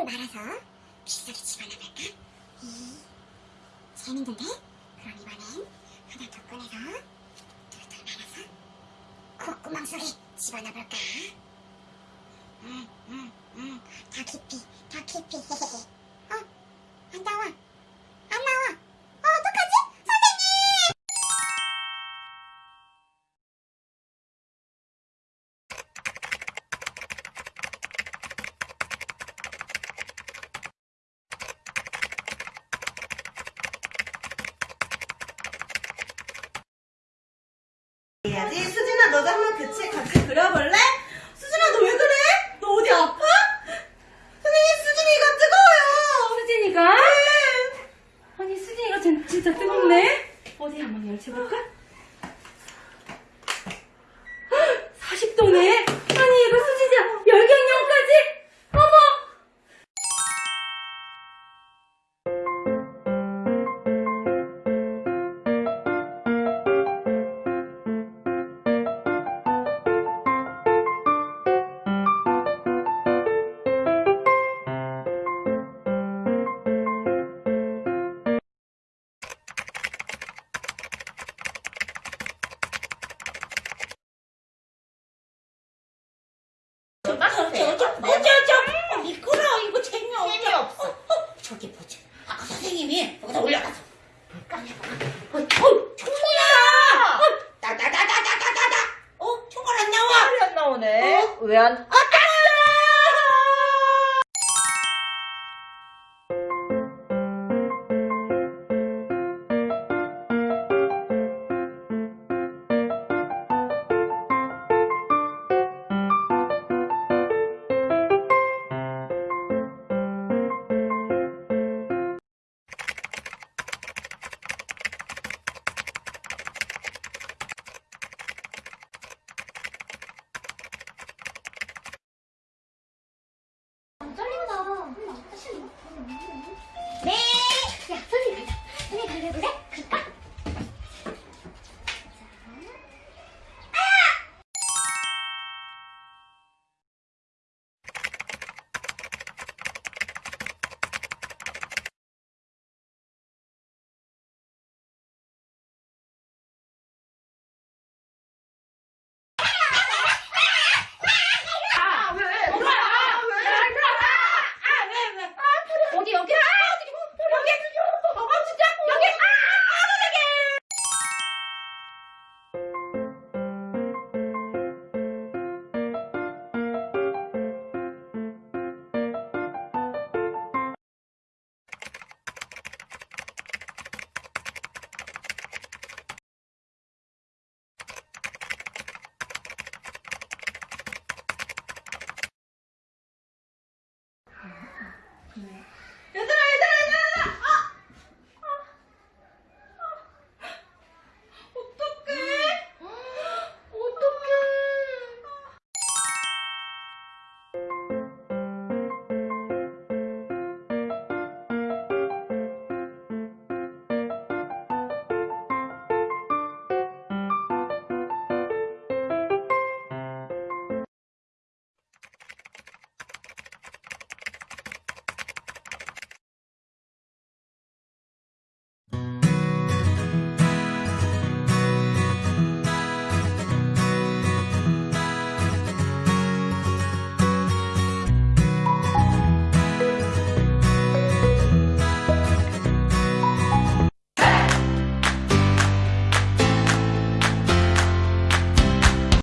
똘똘 말아서 빗소리 집어넣을까? 이 재밌는데? 그럼 이번엔 하나 더 꺼내서 똘똘 말아서 콧구멍 속에 집어넣어볼까? 응, 응, 응. 더 깊이, 더 깊이. 해야지. 수진아, 너도 한번 같이, 같이 그려 uyan. Aa!